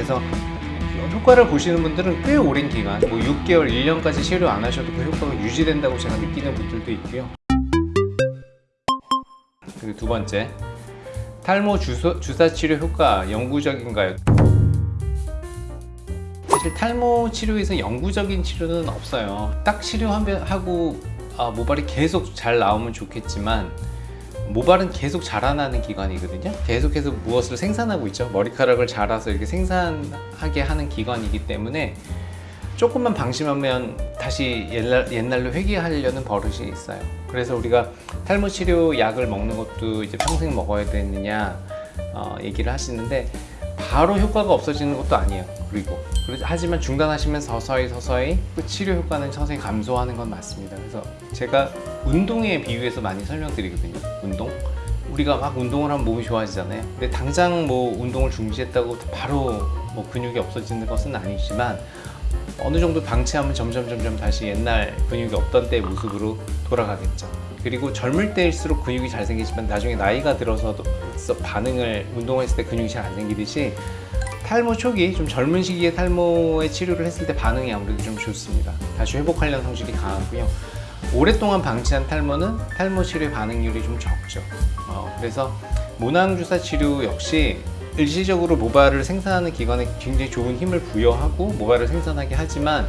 그래서 효과를 보시는 분들은 꽤 오랜 기간 뭐 6개월, 1년까지 치료 안 하셔도 그 효과가 유지된다고 제가 느끼는 분들도 있고요 그리고 두 번째 탈모 주소, 주사 치료 효과 영구적인가요? 사실 탈모 치료에서 영구적인 치료는 없어요 딱 치료하고 아, 모발이 계속 잘 나오면 좋겠지만 모발은 계속 자라나는 기관이거든요. 계속해서 무엇을 생산하고 있죠? 머리카락을 자라서 이렇게 생산하게 하는 기관이기 때문에 조금만 방심하면 다시 옛날, 옛날로 회귀하려는 버릇이 있어요. 그래서 우리가 탈모 치료 약을 먹는 것도 이제 평생 먹어야 되느냐 어, 얘기를 하시는데 바로 효과가 없어지는 것도 아니에요. 그리고 하지만 중단하시면 서서히 서서히 그 치료 효과는 서서히 감소하는 건 맞습니다. 그래서 제가 운동에 비유해서 많이 설명드리거든요. 운동? 우리가 막 운동을 하면 몸이 좋아지잖아요. 근데 당장 뭐 운동을 중지했다고 바로 뭐 근육이 없어지는 것은 아니지만 어느 정도 방치하면 점점 점점 다시 옛날 근육이 없던 때의 모습으로 돌아가겠죠. 그리고 젊을 때일수록 근육이 잘 생기지만 나중에 나이가 들어서도 반응을 운동했을 때 근육이 잘 안 생기듯이 탈모 초기 좀 젊은 시기에 탈모의 치료를 했을 때 반응이 아무래도 좀 좋습니다. 다시 회복하려는 성질이 강하고요. 오랫동안 방치한 탈모는 탈모 치료의 반응률이 좀 적죠. 어, 그래서 모낭주사 치료 역시 일시적으로 모발을 생산하는 기관에 굉장히 좋은 힘을 부여하고 모발을 생산하게 하지만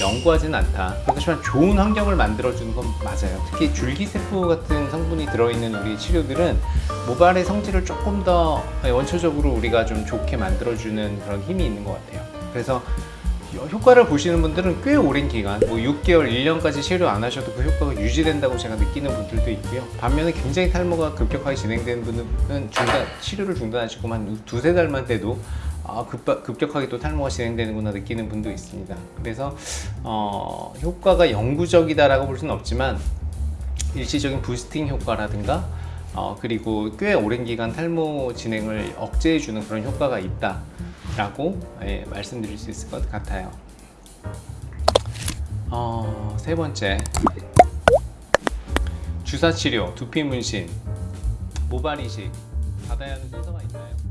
영구하지는 않다. 그렇지만 좋은 환경을 만들어주는 건 맞아요. 특히 줄기세포 같은 성분이 들어있는 우리 치료들은 모발의 성질을 조금 더 원초적으로 우리가 좀 좋게 만들어주는 그런 힘이 있는 것 같아요. 그래서 효과를 보시는 분들은 꽤 오랜 기간 뭐 6개월, 1년까지 치료 안 하셔도 그 효과가 유지된다고 제가 느끼는 분들도 있고요. 반면에 굉장히 탈모가 급격하게 진행되는 분은 중단, 치료를 중단하시고 한 두세 달만 돼도 아, 급, 급격하게 또 탈모가 진행되는구나 느끼는 분도 있습니다. 그래서 어, 효과가 영구적이다라고 볼 수는 없지만 일시적인 부스팅 효과라든가 어, 그리고 꽤 오랜 기간 탈모 진행을 억제해 주는 그런 효과가 있다 라고 예, 말씀드릴 수 있을 것 같아요. 어, 세 번째. 주사치료, 두피 문신, 모발 이식. 받아야 하는 순서가 있나요?